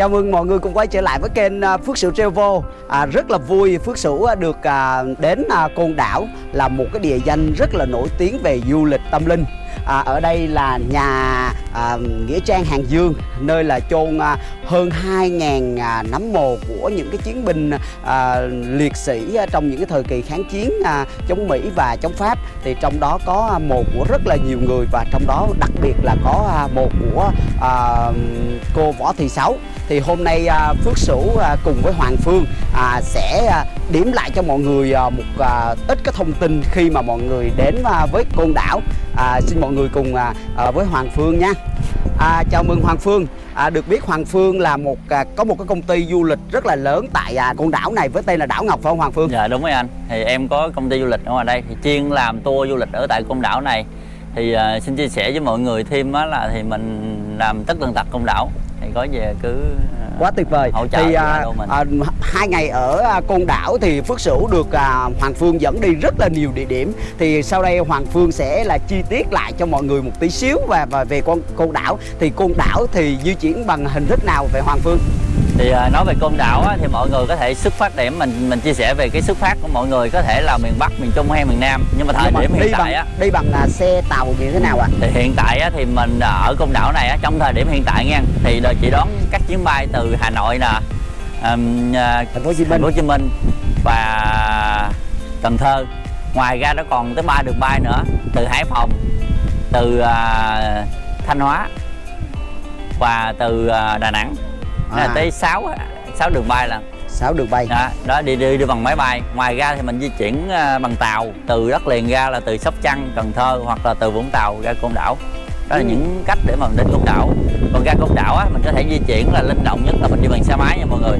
Chào mừng mọi người cùng quay trở lại với kênh à, Phước Sửu Travel à, Rất là vui Phước Sửu à, được à, đến à, Côn Đảo là một cái địa danh rất là nổi tiếng về du lịch tâm linh à, Ở đây là nhà à, Nghĩa Trang Hàng Dương Nơi là chôn à, hơn 2.000 à, nấm mồ của những cái chiến binh à, liệt sĩ à, trong những cái thời kỳ kháng chiến à, chống Mỹ và chống Pháp. Thì trong đó có à, mồ của rất là nhiều người và trong đó đặc biệt là có à, mồ của à, cô Võ Thị Sáu. Thì hôm nay à, Phước Sửu à, cùng với Hoàng Phương à, sẽ à, điểm lại cho mọi người à, một à, ít cái thông tin khi mà mọi người đến à, với Côn Đảo à, xin mọi người cùng à, à, với Hoàng Phương nha. À, chào mừng Hoàng Phương. À, được biết Hoàng Phương là một à, có một cái công ty du lịch rất là lớn tại à, con Đảo này với tên là Đảo Ngọc phải không Hoàng Phương? Dạ đúng rồi anh. Thì em có công ty du lịch ở ngoài đây Thì chuyên làm tour du lịch ở tại con Đảo này. Thì à, xin chia sẻ với mọi người thêm á là Thì mình làm tất tần tật công Đảo. Có về cứ uh, quá tuyệt vời. hỗ trợ thì à, à, hai ngày ở à, Côn Đảo thì Phước Sửu được à, Hoàng Phương dẫn đi rất là nhiều địa điểm. Thì sau đây Hoàng Phương sẽ là chi tiết lại cho mọi người một tí xíu và, và về con Côn Đảo. Thì Côn Đảo thì di chuyển bằng hình thức nào về Hoàng Phương Thì uh, nói về Côn Đảo á, thì mọi người có thể xuất phát điểm Mình mình chia sẻ về cái xuất phát của mọi người Có thể là miền Bắc, miền Trung hay miền Nam. Nhưng mà thời Nhưng điểm đi hiện bằng tại á đi bằng là xe tàu như thế nào ạ? Thì hiện tại á, thì mình ở Côn Đảo này á, trong thời điểm hiện tại nha. Thì đợi chị đón các chuyến bay từ Hà Nội nè um, Thành phố Hồ Chí Thành Minh phố Hồ Chí Minh và Cần Thơ. Ngoài ra nó còn tới ba đường bay nữa từ Hải Phòng từ uh, Thanh Hóa và từ uh, Đà Nẵng À. à. tới 6 sáu đường bay là. Sáu đường bay. Đó, đó đi, đi đi bằng máy bay. Ngoài ra thì mình di chuyển uh, bằng tàu từ đất liền ra là từ Sóc Trăng Cần Thơ hoặc là từ Vũng Tàu ra Côn Đảo. Đó là Ừ. những cách để mà mình đến Côn Đảo. Còn ra Côn Đảo á, mình có thể di chuyển là linh động nhất là mình đi bằng xe máy nha mọi người.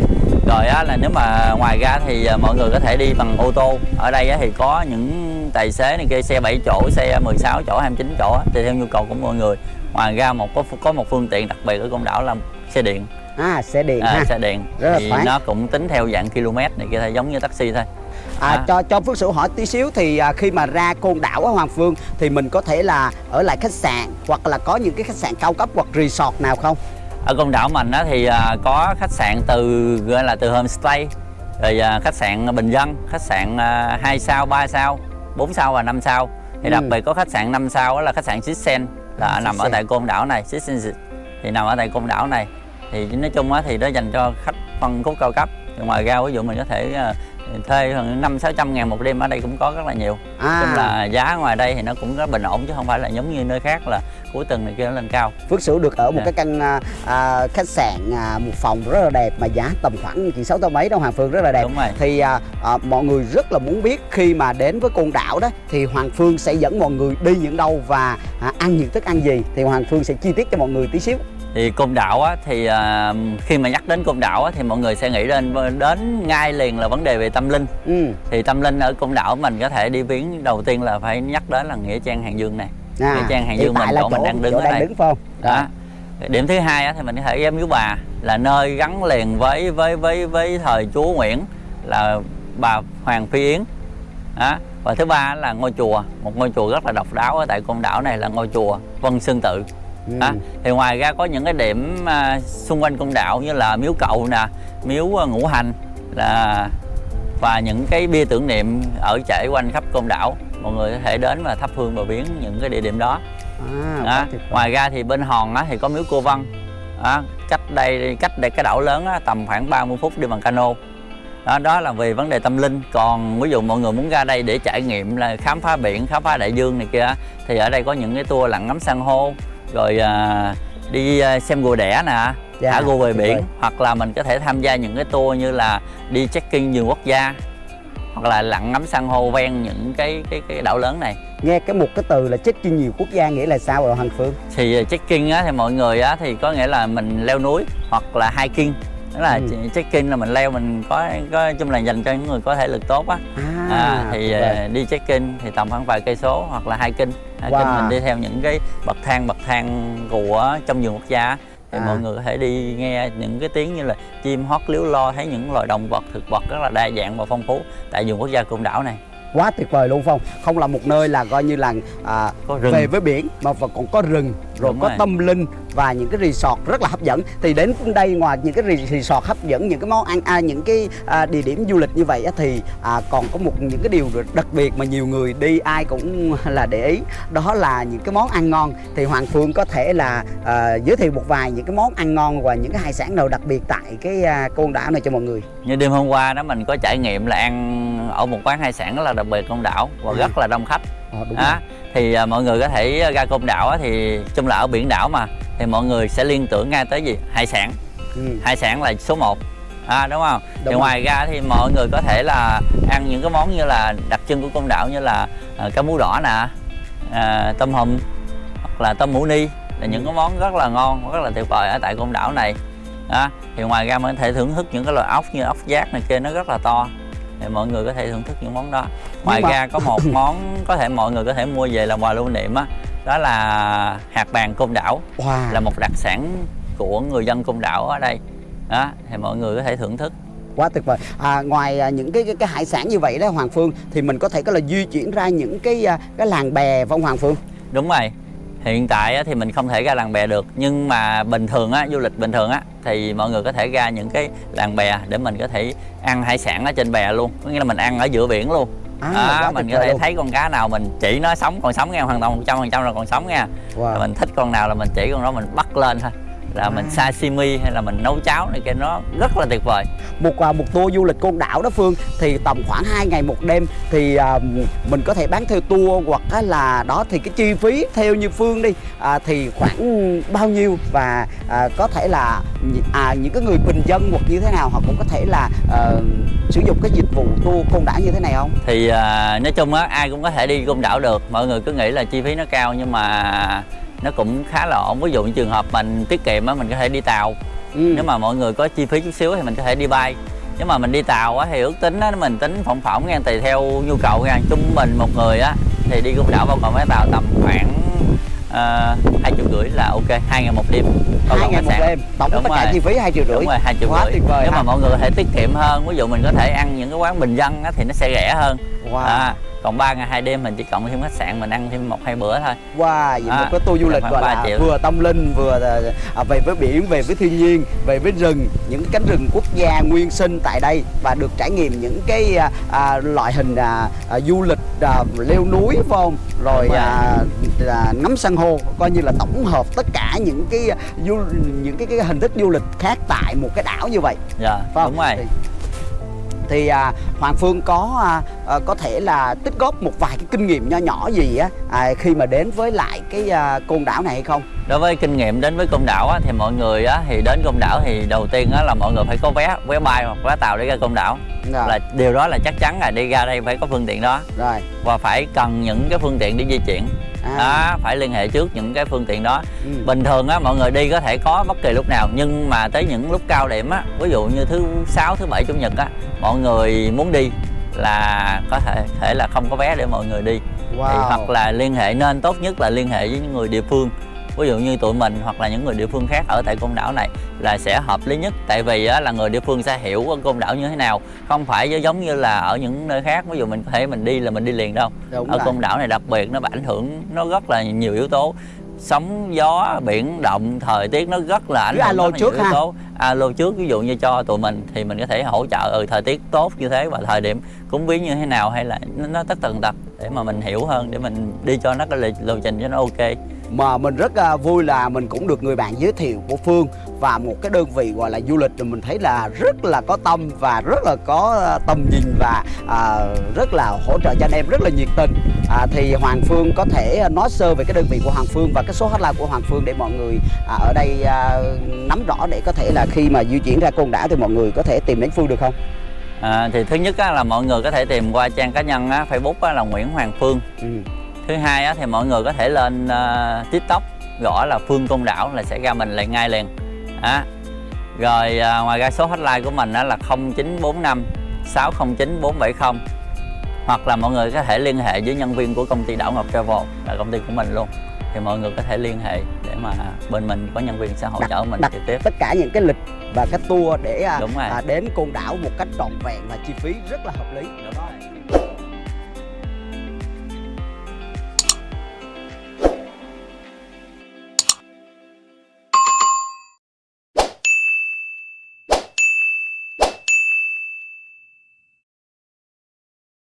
Rồi á, là nếu mà ngoài ra thì à, mọi người có thể đi bằng ô tô. Ở đây á, thì có những tài xế này kia xe 7 chỗ xe 16 chỗ 29 chỗ á, tùy theo nhu cầu của mọi người. Ngoài ra một có có một phương tiện đặc biệt ở Côn Đảo là xe điện à xe điện à, ha xe điện Rất thì nó cũng tính theo dạng km này kia thôi giống như taxi thôi À, À. cho cho Phước Sửu hỏi tí xíu thì à, khi mà ra Côn Đảo á Hoàng Phương thì mình có thể là ở lại khách sạn hoặc là có những cái khách sạn cao cấp hoặc resort nào không? ở Côn Đảo mình á, thì à, có khách sạn từ gọi là từ homestay rồi à, khách sạn bình dân khách sạn à, 2 sao 3 sao 4 sao và 5 sao thì Ừ. đặc biệt có khách sạn 5 sao đó là khách sạn Sixsen là nằm ở Sixsen. tại Côn Đảo này Sixsen thì nằm ở tại Côn Đảo này thì nói chung á, thì nó dành cho khách phân khúc cao cấp ngoài ra ví dụ mình có thể à, thuê hơn năm sáu trăm ngàn một đêm ở đây cũng có rất là nhiều À, chung là giá ngoài đây thì nó cũng rất bình ổn chứ không phải là giống như nơi khác là cuối tuần này kia nó lên cao Phước Sửu được ở một Dạ. cái căn à, à, khách sạn à, một phòng rất là đẹp mà giá tầm khoảng chỉ sáu trăm mấy đâu Hoàng Phương rất là đẹp. đúng rồi Thì à, à, mọi người rất là muốn biết khi mà đến với Côn Đảo đó thì Hoàng Phương sẽ dẫn mọi người đi những đâu và à, ăn những thức ăn gì thì Hoàng Phương sẽ chi tiết cho mọi người tí xíu. Thì côn đảo á, thì à, khi mà nhắc đến côn đảo á, thì mọi người sẽ nghĩ đến đến ngay liền là vấn đề về tâm linh Ừ. thì tâm linh ở côn đảo mình có thể đi viếng đầu tiên là phải nhắc đến là nghĩa trang hàng dương này À, Nghĩa trang Hàng Dương mình, chỗ mình đang đứng chỗ ở đang đây. đứng phải không? đó điểm thứ hai á, thì mình có thể ghé miếu bà là nơi gắn liền với với với với thời chúa nguyễn là bà hoàng phi yến đó. và thứ ba là ngôi chùa một ngôi chùa rất là độc đáo ở tại côn đảo này là ngôi chùa vân sơn tự Đó. thì ngoài ra có những cái điểm à, xung quanh côn đảo như là miếu cậu nè miếu à, ngũ hành là và những cái bia tưởng niệm ở trải quanh khắp côn đảo mọi người có thể đến và thắp hương và viếng những cái địa điểm đó À, vời. ngoài ra thì bên hòn á, thì có miếu cô văn đó. cách đây cách đây cái đảo lớn á, tầm khoảng 30 phút đi bằng cano đó đó là về vấn đề tâm linh còn ví dụ mọi người muốn ra đây để trải nghiệm là khám phá biển khám phá đại dương này kia thì ở đây có những cái tour lặn ngắm san hô rồi à, đi à, xem rùa đẻ nè. Dạ, thả rùa về biển. vời. hoặc là mình có thể tham gia những cái tour như là đi trekking vườn quốc gia. Hoặc là lặn ngắm san hô ven những cái cái cái đảo lớn này. Nghe cái một cái từ là check-in nhiều quốc gia nghĩa là sao rồi Hoàng Phương? Thì trekking á thì mọi người á thì có nghĩa là mình leo núi hoặc là hiking. Đó là Ừ. trekking là mình leo mình có có chung là dành cho những người có thể lực tốt á. À, à, thì tuyệt vời. à, đi trekking thì tầm khoảng vài cây số hoặc là hiking hiking Wow. mình đi theo những cái bậc thang bậc thang của trong vườn quốc gia thì À. mọi người có thể đi nghe những cái tiếng như là chim hót líu lo thấy những loài động vật thực vật rất là đa dạng và phong phú tại vườn quốc gia côn đảo này quá tuyệt vời luôn phong không là một nơi là coi như là à, có rừng về với biển mà còn có rừng rồi Đúng có rồi. tâm linh và những cái resort rất là hấp dẫn. Thì đến đây ngoài những cái resort hấp dẫn những cái món ăn à, những cái à, địa điểm du lịch như vậy á, thì à, còn có một những cái điều đặc biệt mà nhiều người đi ai cũng là để ý đó là những cái món ăn ngon. Thì Hoàng Phương có thể là à, giới thiệu một vài những cái món ăn ngon và những cái hải sản nào đặc biệt tại cái à, côn đảo này cho mọi người. Như đêm hôm qua đó mình có trải nghiệm là ăn ở một quán hải sản rất là đặc biệt côn đảo và Ừ. rất là đông khách Ờ, đúng á thì à, mọi người có thể ra côn đảo á, thì chung là ở biển đảo mà thì mọi người sẽ liên tưởng ngay tới gì hải sản ừ. hải sản là số 1 à, đúng không Đúng thì rồi. ngoài ra thì mọi người có thể là ăn những cái món như là đặc trưng của côn đảo như là à, cá mú đỏ nè à, tôm hùm hoặc là tôm mũ ni là những Ừ. cái món rất là ngon rất là tuyệt vời ở tại côn đảo này đó. thì ngoài ra mình có thể thưởng thức những cái loại ốc như ốc giác này kia nó rất là to thì mọi người có thể thưởng thức những món đó. Ngoài mà- ra có một món có thể mọi người có thể mua về làm quà lưu niệm á đó là hạt bàn côn đảo. Wow. là một đặc sản của người dân côn đảo ở đây. Đó thì mọi người có thể thưởng thức. Quá tuyệt vời. À, ngoài à, những cái, cái cái hải sản như vậy đó Hoàng Phương thì mình có thể có là di chuyển ra những cái à, cái làng bè không Hoàng Phương? Đúng rồi hiện tại thì mình không thể ra làng bè được nhưng mà bình thường á du lịch bình thường á thì mọi người có thể ra những cái làng bè để mình có thể ăn hải sản ở trên bè luôn có nghĩa là mình ăn ở giữa biển luôn À, quá mình có thể luôn. thấy con cá nào mình chỉ nó sống còn sống nha hoàn toàn 100 phần trăm là còn sống nha wow. Rồi mình thích con nào là mình chỉ con đó mình bắt lên thôi là mình À. sashimi hay là mình nấu cháo này kia nó rất là tuyệt vời một à, một tour du lịch côn đảo đó Phương thì tầm khoảng 2 ngày một đêm thì à, mình có thể bán theo tour hoặc là đó thì cái chi phí theo như Phương đi à, thì khoảng bao nhiêu và à, có thể là à, những cái người bình dân hoặc như thế nào họ cũng có thể là à, sử dụng cái dịch vụ tour côn đảo như thế này không? thì à, nói chung á ai cũng có thể đi côn đảo được mọi người cứ nghĩ là chi phí nó cao nhưng mà nó cũng khá là ổn. Ví dụ như trường hợp mình tiết kiệm á mình có thể đi tàu. Ừ. nếu mà mọi người có chi phí chút xíu thì mình có thể đi bay. Nếu mà mình đi tàu á thì ước tính á mình tính phỏng phỏng nha tùy theo nhu cầu nha. Trung bình một người á thì đi côn đảo bao gồm vé tàu tầm khoảng hai triệu rưỡi là ok. Hai ngày một đêm. Bao hai gồm ngày khách sạn. đêm. Tổng Đúng tất cả chi phí hai triệu rưỡi. đúng rồi hai triệu Quá rưỡi. tuyệt vời. Nếu ha. mà mọi người có thể tiết kiệm hơn ví dụ mình có thể ăn những cái quán bình dân á, thì nó sẽ rẻ hơn. Wow. à, còn 3 ngày hai đêm mình chỉ cộng thêm khách sạn mình ăn thêm một hai bữa thôi Wow, vậy À, một cái tour du lịch gọi là triệu. vừa tâm linh vừa à, về với biển, về với thiên nhiên, về với rừng, những cánh rừng quốc gia nguyên sinh tại đây và được trải nghiệm những cái à, à, loại hình à, à, du lịch à, leo núi phải không? Rồi à, à, ngắm san hô, coi như là tổng hợp tất cả những cái du những cái, cái hình thức du lịch khác tại một cái đảo như vậy. dạ phải không? đúng rồi Thì, thì à, Hoàng Phương có à, à, có thể là tích góp một vài cái kinh nghiệm nho nhỏ gì á à, khi mà đến với lại cái à, côn đảo này hay không? đối với kinh nghiệm đến với côn đảo á, thì mọi người á, thì đến côn đảo thì đầu tiên á, là mọi người phải có vé vé bay hoặc vé tàu để ra côn đảo Rồi, là điều đó là chắc chắn là đi ra đây phải có phương tiện đó rồi. và phải cần những cái phương tiện để di chuyển À, đó phải liên hệ trước những cái phương tiện đó ừ. bình thường á mọi người đi có thể có bất kỳ lúc nào nhưng mà tới những lúc cao điểm á ví dụ như thứ sáu thứ bảy chủ nhật á mọi người muốn đi là có thể thể là không có vé để mọi người đi thì Wow. hoặc là liên hệ nên tốt nhất là liên hệ với những người địa phương ví dụ như tụi mình hoặc là những người địa phương khác ở tại côn đảo này là sẽ hợp lý nhất. Tại vì á, là người địa phương sẽ hiểu côn đảo như thế nào. Không phải giống như là ở những nơi khác. Ví dụ mình có thể mình đi là mình đi liền đâu. Đúng ở rồi. côn đảo này đặc biệt nó ảnh hưởng nó rất là nhiều yếu tố. Sóng gió biển động thời tiết nó rất là ảnh hưởng alo trước yếu ha. tố. Alo trước ví dụ như cho tụi mình thì mình có thể hỗ trợ ừ, thời tiết tốt như thế và thời điểm cúng viếng như thế nào hay là nó, tất tần tật để mà mình hiểu hơn để mình đi cho nó cái lịch lộ trình cho nó ok mà mình rất à, vui là mình cũng được người bạn giới thiệu của Phương và một cái đơn vị gọi là du lịch thì mình thấy là rất là có tâm và rất là có à, tầm nhìn và à, rất là hỗ trợ cho anh em rất là nhiệt tình à, thì Hoàng Phương có thể nói sơ về cái đơn vị của Hoàng Phương và cái số hotline của Hoàng Phương để mọi người à, ở đây à, nắm rõ để có thể là khi mà di chuyển ra Côn Đảo thì mọi người có thể tìm đến Phương được không? à, thì thứ nhất á, là mọi người có thể tìm qua trang cá nhân á, Facebook á, là Nguyễn Hoàng Phương Ừ. thứ hai á, thì mọi người có thể lên ờ, tiktok gõ là phương côn đảo là sẽ ra mình lại ngay liền á rồi à, ngoài ra số hotline của mình á, là 0945 609 470 hoặc là mọi người có thể liên hệ với nhân viên của công ty Đảo Ngọc Travel là công ty của mình luôn thì mọi người có thể liên hệ để mà bên mình có nhân viên sẽ hỗ trợ mình đặt trực tiếp tất cả những cái lịch và cái tour để à, Đúng rồi. à, đến Côn Đảo một cách trọn vẹn và chi phí rất là hợp lý. Đúng rồi.